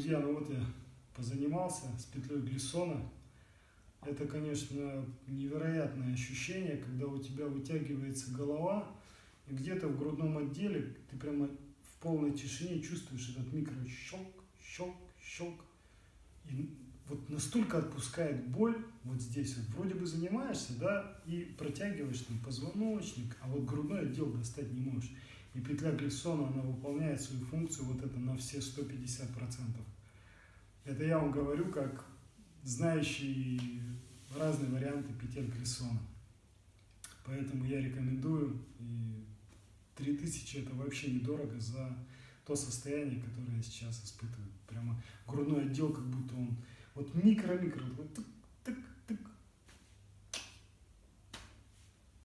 друзья, ну вот я позанимался с петлей глиссона. Это, конечно, невероятное ощущение, когда у тебя вытягивается голова, и где-то в грудном отделе ты прямо в полной тишине чувствуешь этот микрощелк, щелк, щелк. И вот настолько отпускает боль вот здесь. Вот вроде бы занимаешься, да, и протягиваешь там позвоночник, а вот грудной отдел достать не можешь. И петля Глиссона, она выполняет свою функцию вот это на все 150%. Это я вам говорю как знающий разные варианты петель Глиссона. Поэтому я рекомендую. И 3000 это вообще недорого за то состояние, которое я сейчас испытываю. Прямо грудной отдел, как будто он вот микро-микро, вот